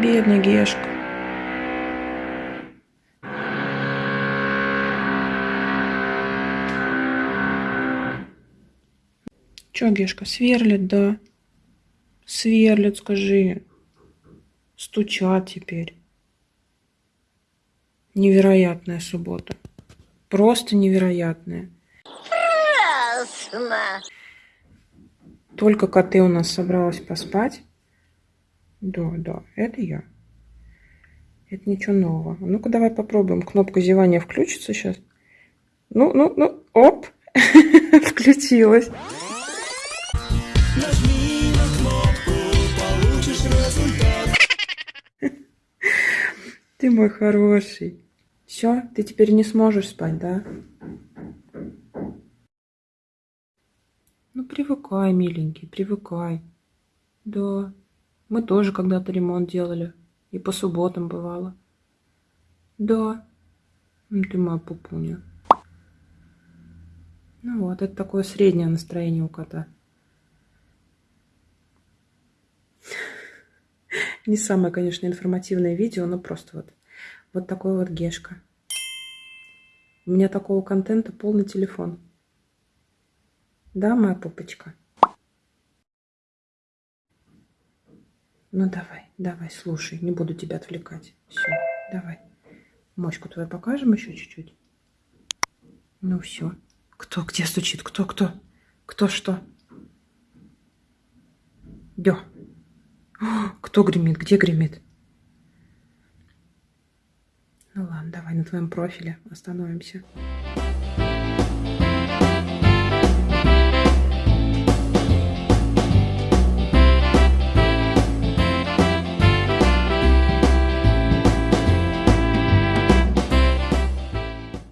Бедный Гешка. Чё, Гешка, сверлит, да? Сверлит, скажи. Стучат теперь. Невероятная суббота. Просто невероятная. Ясно. Только коты у нас собралась поспать. Да, да, это я. Это ничего нового. Ну-ка, давай попробуем. Кнопка зевания включится сейчас. Ну, ну, ну, оп, включилась. Ты мой хороший. Все, ты теперь не сможешь спать, да? Ну, привыкай, миленький, привыкай. Да, мы тоже когда-то ремонт делали. И по субботам бывало. Да. Ну, ты моя пупуня. Ну вот, это такое среднее настроение у кота. Не самое, конечно, информативное видео, но просто вот, вот такой вот гешка. У меня такого контента полный телефон. Да, моя пупочка? Ну давай, давай, слушай, не буду тебя отвлекать. Все, давай. Мочку твою покажем еще чуть-чуть. Ну все. Кто где стучит? Кто, кто? Кто что? Дё. Кто гремит? Где гремит? Ну ладно, давай на твоем профиле остановимся.